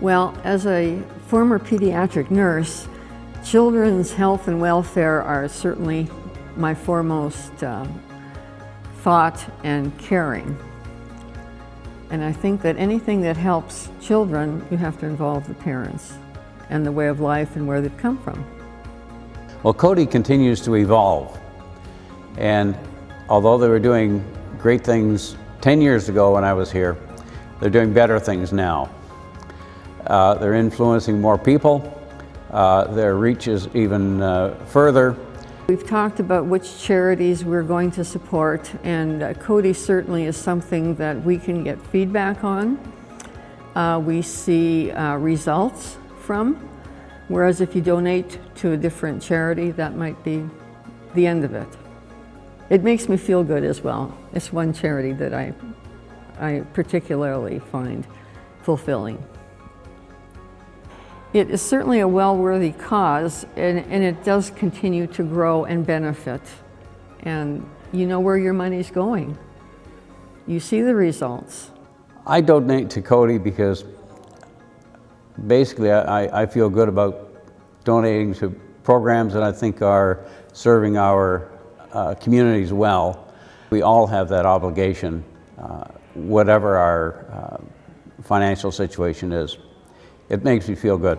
Well, as a former pediatric nurse, children's health and welfare are certainly my foremost uh, thought and caring. And I think that anything that helps children, you have to involve the parents and the way of life and where they've come from. Well, Coady continues to evolve. And although they were doing great things 10 years ago when I was here, they're doing better things now. Uh, they're influencing more people. Uh, their reach is even uh, further. We've talked about which charities we're going to support and uh, Coady certainly is something that we can get feedback on. Uh, we see uh, results from, whereas if you donate to a different charity, that might be the end of it. It makes me feel good as well. It's one charity that I, I particularly find fulfilling. It is certainly a well-worthy cause and, and, it does continue to grow and benefit. And you know where your money's going. You see the results. I donate to Coady because basically I, I feel good about donating to programs that I think are serving our uh, communities well. We all have that obligation, uh, whatever our uh, financial situation is. It makes me feel good.